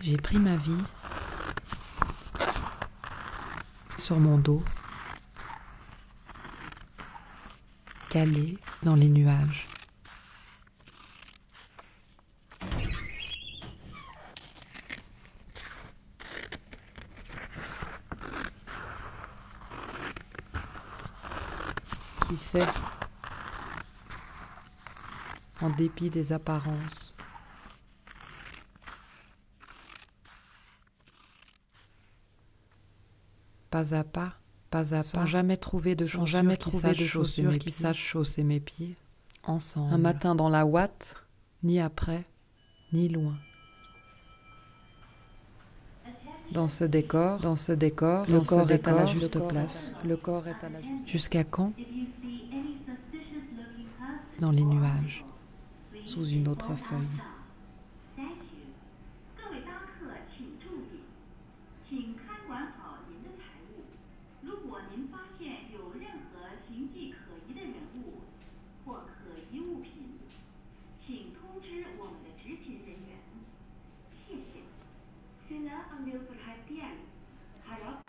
J'ai pris ma vie sur mon dos, calé dans les nuages. Qui sait, en dépit des apparences, pas à pas, pas à Sans pas, jamais trouver de sans chaussures jamais trouver de chaussures mes qui sachent chausser mes pieds. ensemble. Un matin dans la ouate, ni après, ni loin. Dans ce décor, dans ce décor, le corps est à la juste le place. Le corps est à la juste Jusqu'à quand? Dans les nuages, sous une autre feuille. mengambil perhatian. Harap